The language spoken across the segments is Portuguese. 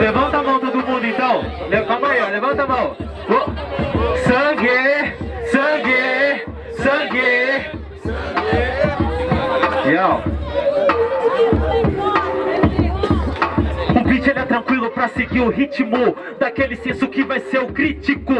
Levanta a mão todo mundo então. Calma aí, ó. Levanta a mão. Sangue, sangue, sangue. Yo. Ele é tranquilo pra seguir o ritmo Daquele senso que vai ser o crítico.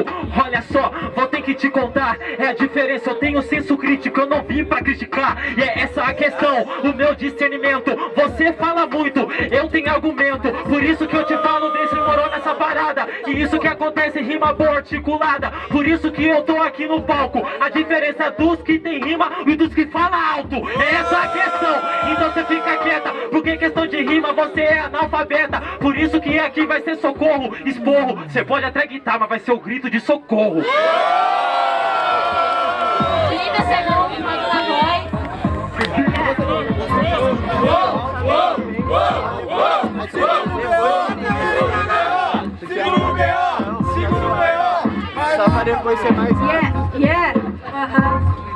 Olha só, vou ter que te contar É a diferença, eu tenho senso crítico Eu não vim pra criticar. E é essa a questão, o meu discernimento. Você fala muito, eu tenho argumento. Por isso que eu te falo, demorou nessa parada. E isso que acontece, rima boa articulada. Por isso que eu tô aqui no palco. A diferença dos que tem rima e dos que fala alto. É essa a questão, então você fica quieta de rima você é analfabeta. Por isso que aqui vai ser socorro, esporro. Você pode até gritar, mas vai ser o grito de socorro. Liga seu nome, manda no B.O. Só pra depois ser mais Yeah, yeah, aham uh -huh.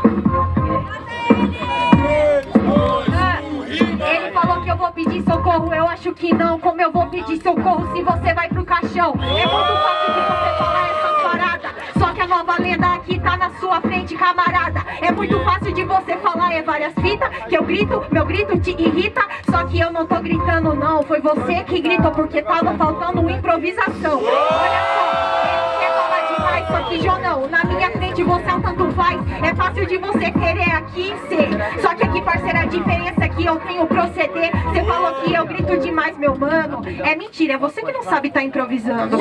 Socorro? Eu acho que não. Como eu vou pedir socorro se você vai pro caixão? É muito fácil de você falar essas paradas. Só que a nova lenda aqui tá na sua frente, camarada. É muito fácil de você falar, é várias fitas. Que eu grito, meu grito te irrita. Só que eu não tô gritando, não. Foi você que gritou porque tava faltando improvisação. Olha só, quer falar demais, só que Jonão, frente você é um tanto faz. É fácil de você querer aqui ser. Só que aqui, parceira, a diferença é que eu tenho proceder. Você falou que eu grito demais, meu mano. É mentira, é você que não sabe tá improvisando.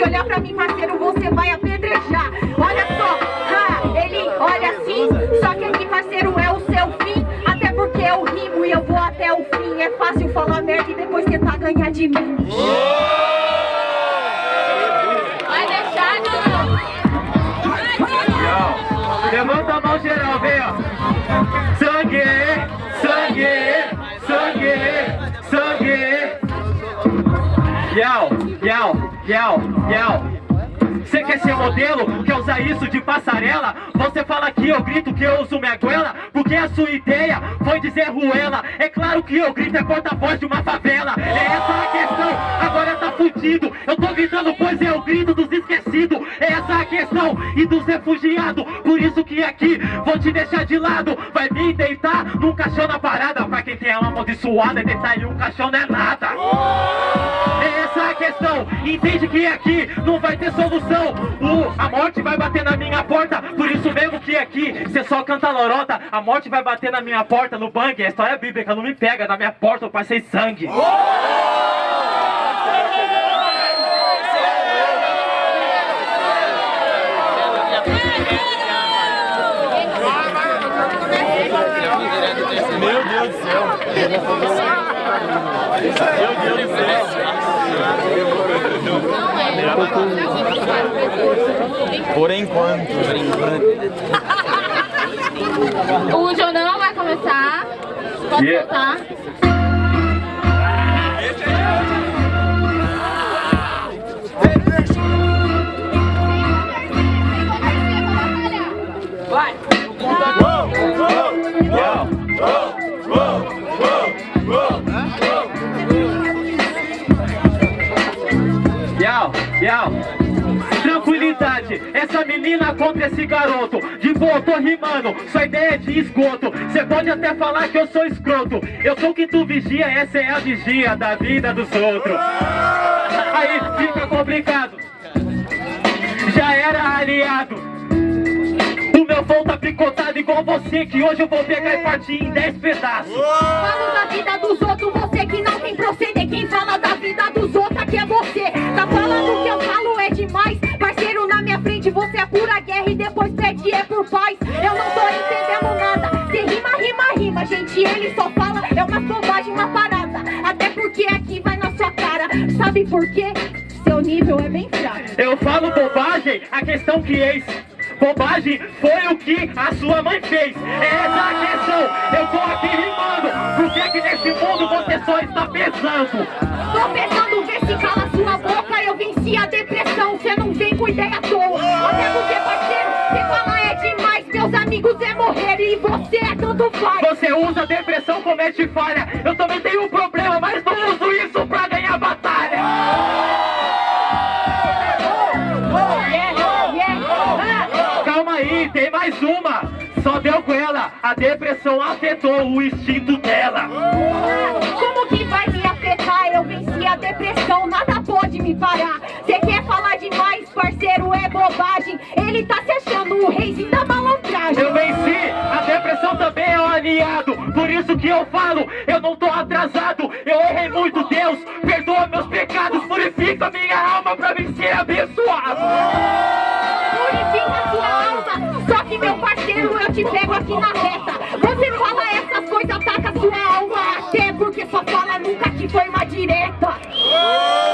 Se olhar pra mim, parceiro, você vai apedrejar. Olha só, ha, ele olha assim. Só que aqui, parceiro, é o seu fim. Até porque eu rimo e eu vou até o fim. É fácil falar merda e depois tentar ganhar de mim. Vai deixar, não? Levanta a mão geral, vem, ó. Sangue, sangue, sangue, Yau, yau, yau, yau Você quer ser modelo? Quer usar isso de passarela? Você fala que eu grito que eu uso minha goela? Porque a sua ideia foi dizer ruela. É claro que eu grito é porta-voz de uma favela. É essa a questão, agora tá fudido. Eu tô gritando pois é o grito dos esquecidos. É essa a questão, e dos refugiados. Por isso que aqui vou te deixar de lado. Vai me deitar num caixão na parada. Pra quem tem alma amaldiçoada, deitar em um caixão não é nada. É entende que aqui não vai ter solução. O, A morte vai bater na minha porta. Por isso mesmo que aqui você só canta lorota. A morte vai bater na minha porta no bang. A história bíblica não me pega, na minha porta eu passei sangue. Meu Deus do céu! Meu Deus do céu! Por enquanto. Por enquanto. O jornal vai começar. Pode yeah. Tranquilidade, essa menina contra esse garoto. De boa, tô rimando, sua ideia é de esgoto. Cê pode até falar que eu sou escroto. Eu sou que tu vigia, essa é a vigia da vida dos outros. Aí fica complicado. Já era aliado. O meu flow tá picotado igual você Que hoje eu vou pegar e partir em 10 pedaços. Falo da vida dos outros, você que não tem proceder. Quem fala da vida dos outros aqui é você Tá falando que eu falo é demais Parceiro, na minha frente você é pura guerra E depois pede é por paz Eu não tô entendendo nada Cê rima, rima, rima Gente, ele só fala, é uma bobagem, uma parada Até porque aqui Sabe por quê? Seu nível é bem fraco. Eu falo bobagem, a questão que eis. Bobagem foi o que a sua mãe fez. É essa a questão. Eu tô aqui rimando. Por que que nesse mundo você só está pensando? Tô pensando, vê se cala sua boca. Eu venci a depressão, cê não vem com ideia à toa. Até porque, parceiro, cê fala é demais. Meus amigos é morrer e você é tanto faz. Você usa depressão, comete falha. Eu também tenho um problema, mas não uso isso pra ganhar batalha. Calma aí, tem mais uma. Só deu com ela. A depressão afetou o instinto dela. Por isso que eu falo, eu não tô atrasado. Eu errei muito, Deus. Perdoa meus pecados, purifica minha alma pra mim ser abençoado. Purifica sua alma. Só que, meu parceiro, eu te pego aqui na reta. Você fala essas coisas, ataca sua alma. Até porque sua fala nunca te foi uma direta.